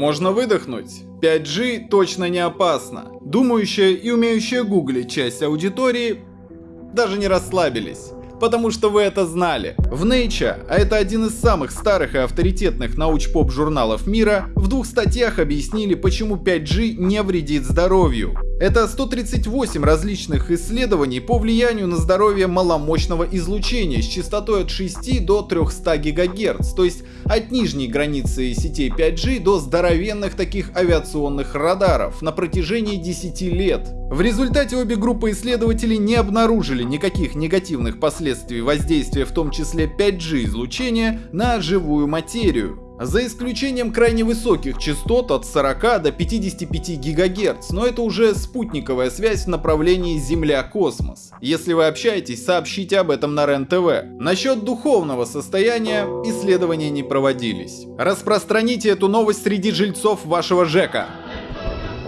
можно выдохнуть. 5G точно не опасно. Думающая и умеющая гуглить часть аудитории даже не расслабились потому что вы это знали. В Nature, а это один из самых старых и авторитетных науч-поп журналов мира, в двух статьях объяснили, почему 5G не вредит здоровью. Это 138 различных исследований по влиянию на здоровье маломощного излучения с частотой от 6 до 300 ГГц, то есть от нижней границы сетей 5G до здоровенных таких авиационных радаров на протяжении 10 лет. В результате обе группы исследователей не обнаружили никаких негативных последствий воздействия в том числе 5G излучения на живую материю за исключением крайне высоких частот от 40 до 55 ГГц, но это уже спутниковая связь в направлении Земля-космос. Если вы общаетесь, сообщите об этом на РЕН-ТВ. Насчет духовного состояния исследования не проводились. Распространите эту новость среди жильцов вашего ЖЭКа.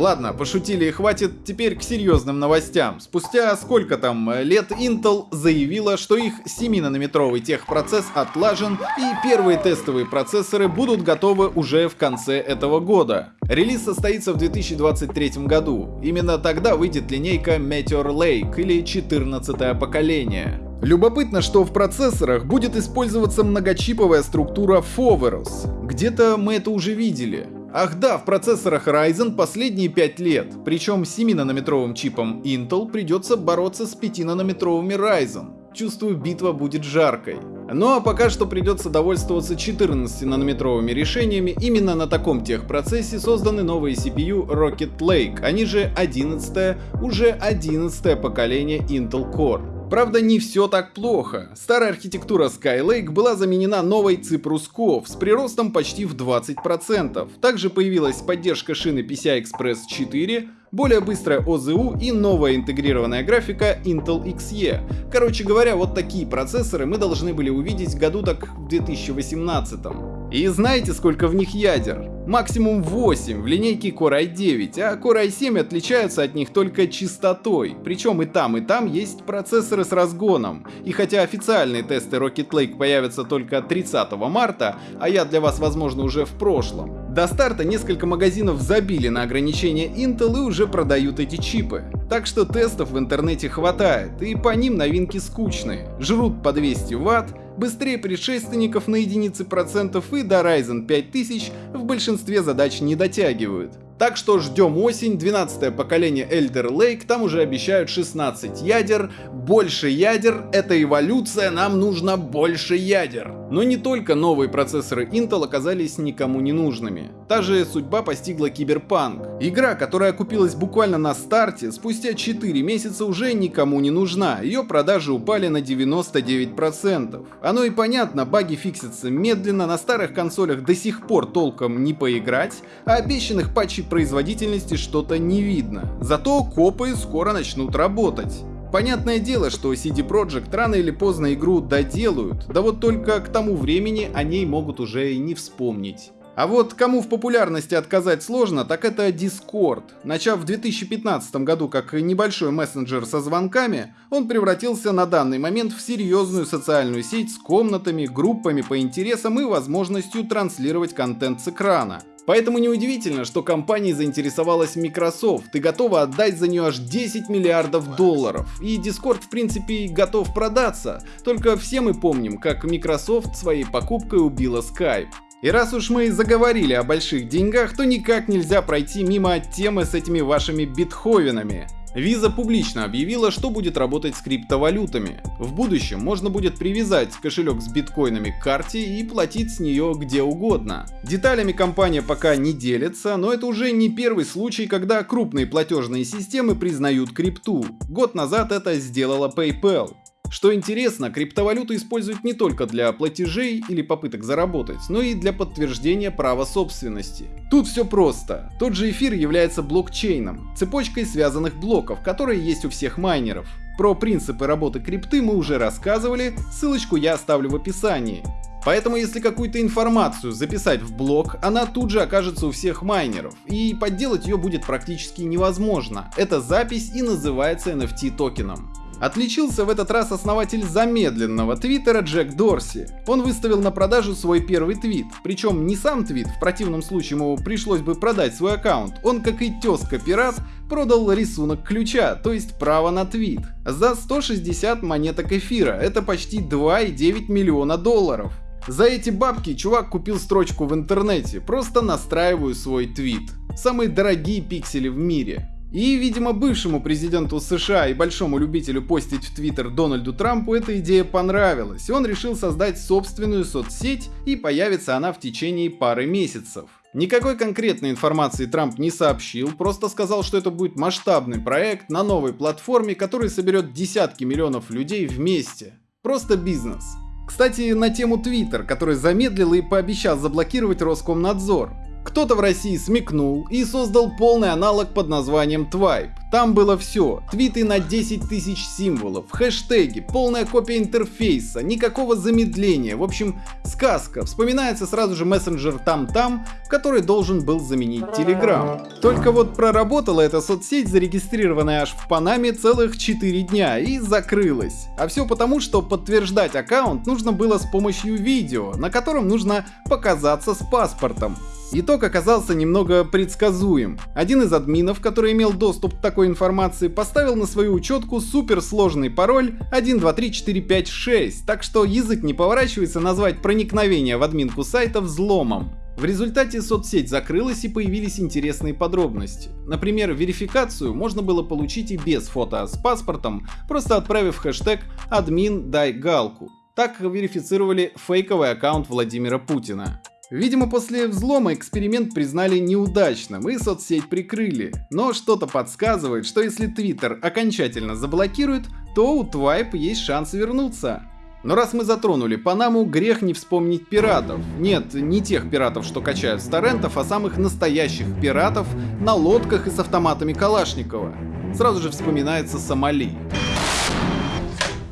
Ладно, пошутили хватит, теперь к серьезным новостям. Спустя сколько там лет Intel заявила, что их 7-нанометровый техпроцесс отлажен и первые тестовые процессоры будут готовы уже в конце этого года. Релиз состоится в 2023 году. Именно тогда выйдет линейка Meteor Lake или 14 поколение. Любопытно, что в процессорах будет использоваться многочиповая структура Foveros. Где-то мы это уже видели. Ах да, в процессорах Ryzen последние 5 лет, причем 7-нанометровым чипом Intel придется бороться с 5-нанометровыми Ryzen. Чувствую, битва будет жаркой. Ну а пока что придется довольствоваться 14-нанометровыми решениями. Именно на таком техпроцессе созданы новые CPU Rocket Lake, они же 11 уже 11 поколение Intel Core. Правда, не все так плохо. Старая архитектура Skylake была заменена новой Cove с приростом почти в 20%. Также появилась поддержка шины PCI Express 4, более быстрая ОЗУ и новая интегрированная графика Intel XE. Короче говоря, вот такие процессоры мы должны были увидеть году так в 2018. И знаете, сколько в них ядер? Максимум 8 в линейке Core i9, а Core i7 отличаются от них только частотой. Причем и там, и там есть процессоры с разгоном. И хотя официальные тесты Rocket Lake появятся только 30 марта, а я для вас возможно уже в прошлом, до старта несколько магазинов забили на ограничения Intel и уже продают эти чипы. Так что тестов в интернете хватает, и по ним новинки скучные. Жрут по 200 Вт, быстрее предшественников на единицы процентов и до Ryzen 5000 в большинстве задач не дотягивают. Так что ждем осень, 12 поколение Elder Lake, там уже обещают 16 ядер. Больше ядер — это эволюция, нам нужно больше ядер. Но не только новые процессоры Intel оказались никому не нужными. Та же судьба постигла Киберпанк. Игра, которая купилась буквально на старте, спустя 4 месяца уже никому не нужна, ее продажи упали на 99%. Оно и понятно, баги фиксятся медленно, на старых консолях до сих пор толком не поиграть, а обещанных патчей производительности что-то не видно. Зато копы скоро начнут работать. Понятное дело, что CD Projekt рано или поздно игру доделают, да вот только к тому времени о ней могут уже и не вспомнить. А вот кому в популярности отказать сложно, так это Discord. Начав в 2015 году как небольшой мессенджер со звонками, он превратился на данный момент в серьезную социальную сеть с комнатами, группами по интересам и возможностью транслировать контент с экрана. Поэтому неудивительно, что компания заинтересовалась Microsoft и готова отдать за нее аж 10 миллиардов долларов. И Discord в принципе готов продаться, только все мы помним, как Microsoft своей покупкой убила Skype. И раз уж мы заговорили о больших деньгах, то никак нельзя пройти мимо темы с этими вашими битховенами. Visa публично объявила, что будет работать с криптовалютами. В будущем можно будет привязать кошелек с биткоинами к карте и платить с нее где угодно. Деталями компания пока не делится, но это уже не первый случай, когда крупные платежные системы признают крипту. Год назад это сделала PayPal. Что интересно, криптовалюту используют не только для платежей или попыток заработать, но и для подтверждения права собственности. Тут все просто. Тот же эфир является блокчейном, цепочкой связанных блоков, которые есть у всех майнеров. Про принципы работы крипты мы уже рассказывали, ссылочку я оставлю в описании. Поэтому если какую-то информацию записать в блок, она тут же окажется у всех майнеров, и подделать ее будет практически невозможно. Эта запись и называется NFT токеном. Отличился в этот раз основатель замедленного твиттера Джек Дорси. Он выставил на продажу свой первый твит. Причем не сам твит, в противном случае ему пришлось бы продать свой аккаунт. Он, как и тезка-пират, продал рисунок ключа, то есть право на твит, за 160 монеток эфира, это почти 2,9 миллиона долларов. За эти бабки чувак купил строчку в интернете, просто настраиваю свой твит. Самые дорогие пиксели в мире. И, видимо, бывшему президенту США и большому любителю постить в Твиттер Дональду Трампу эта идея понравилась, и он решил создать собственную соцсеть, и появится она в течение пары месяцев. Никакой конкретной информации Трамп не сообщил, просто сказал, что это будет масштабный проект на новой платформе, который соберет десятки миллионов людей вместе. Просто бизнес. Кстати, на тему Twitter, который замедлил и пообещал заблокировать Роскомнадзор. Кто-то в России смекнул и создал полный аналог под названием Twipe. Там было все. Твиты на 10 тысяч символов, хэштеги, полная копия интерфейса, никакого замедления. В общем, сказка. Вспоминается сразу же мессенджер Там-Там, который должен был заменить Telegram. Только вот проработала эта соцсеть, зарегистрированная аж в Панаме целых 4 дня и закрылась. А все потому, что подтверждать аккаунт нужно было с помощью видео, на котором нужно показаться с паспортом. Итог оказался немного предсказуем. Один из админов, который имел доступ к такой информации, поставил на свою учетку суперсложный пароль 123456, так что язык не поворачивается назвать проникновение в админку сайта взломом. В результате соцсеть закрылась и появились интересные подробности. Например, верификацию можно было получить и без фото с паспортом, просто отправив хэштег «админ дай галку». Так верифицировали фейковый аккаунт Владимира Путина. Видимо, после взлома эксперимент признали неудачным и соцсеть прикрыли. Но что-то подсказывает, что если Twitter окончательно заблокируют, то у Twipe есть шанс вернуться. Но раз мы затронули Панаму, грех не вспомнить пиратов. Нет, не тех пиратов, что качают с торрентов, а самых настоящих пиратов на лодках и с автоматами Калашникова. Сразу же вспоминается Сомали.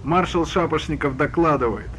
Маршал Шапошников докладывает.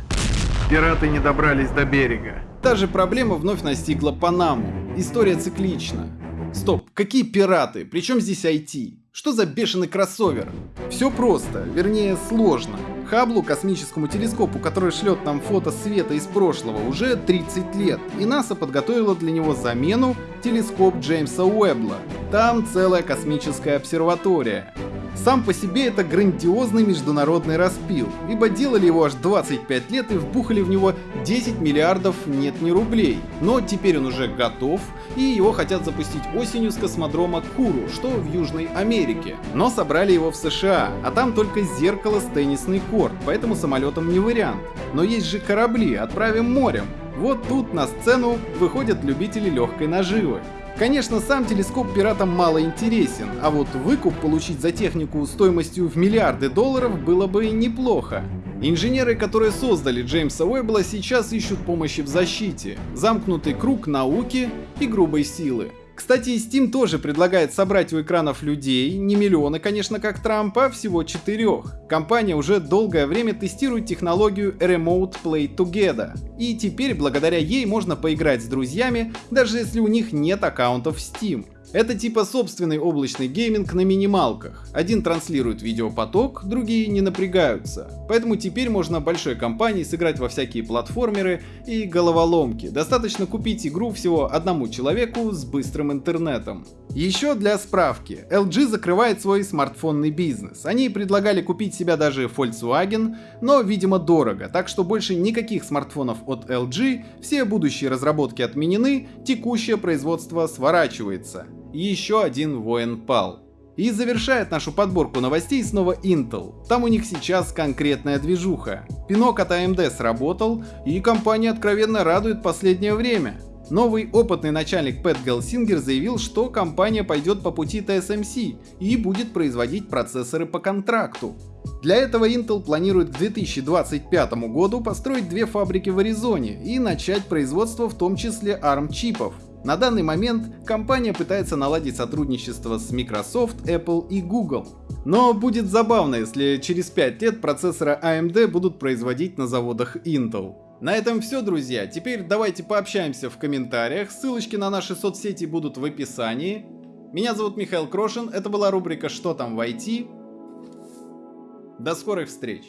Пираты не добрались до берега. Та же проблема вновь настигла Панаму. История циклична. Стоп, какие пираты? Причем здесь IT? Что за бешеный кроссовер? Все просто, вернее сложно. Хаблу, космическому телескопу, который шлет нам фото света из прошлого, уже 30 лет, и НАСА подготовила для него замену телескоп Джеймса Уэбла. Там целая космическая обсерватория. Сам по себе это грандиозный международный распил, ибо делали его аж 25 лет и вбухали в него 10 миллиардов нет не рублей. Но теперь он уже готов, и его хотят запустить осенью с космодрома Куру, что в Южной Америке. Но собрали его в США, а там только зеркало с теннисный корт, поэтому самолетом не вариант. Но есть же корабли, отправим морем. Вот тут на сцену выходят любители легкой наживы. Конечно, сам телескоп пиратам мало интересен, а вот выкуп получить за технику стоимостью в миллиарды долларов было бы неплохо. Инженеры, которые создали Джеймса Уэббла, сейчас ищут помощи в защите. Замкнутый круг науки и грубой силы. Кстати, Steam тоже предлагает собрать у экранов людей, не миллионы, конечно, как Трамп, а всего четырех. Компания уже долгое время тестирует технологию Remote Play Together, и теперь благодаря ей можно поиграть с друзьями, даже если у них нет аккаунтов Steam. Это типа собственный облачный гейминг на минималках. Один транслирует видеопоток, другие не напрягаются. Поэтому теперь можно большой компании сыграть во всякие платформеры и головоломки. Достаточно купить игру всего одному человеку с быстрым интернетом. Еще для справки, LG закрывает свой смартфонный бизнес. Они предлагали купить себя даже Volkswagen, но видимо дорого, так что больше никаких смартфонов от LG, все будущие разработки отменены, текущее производство сворачивается еще один воин пал. И завершает нашу подборку новостей снова Intel. Там у них сейчас конкретная движуха. Пинок от AMD сработал, и компания откровенно радует последнее время. Новый опытный начальник Пэт Гелсингер заявил, что компания пойдет по пути TSMC и будет производить процессоры по контракту. Для этого Intel планирует к 2025 году построить две фабрики в Аризоне и начать производство в том числе ARM чипов. На данный момент компания пытается наладить сотрудничество с Microsoft, Apple и Google. Но будет забавно, если через 5 лет процессоры AMD будут производить на заводах Intel. На этом все, друзья. Теперь давайте пообщаемся в комментариях. Ссылочки на наши соцсети будут в описании. Меня зовут Михаил Крошин. Это была рубрика «Что там в IT?». До скорых встреч!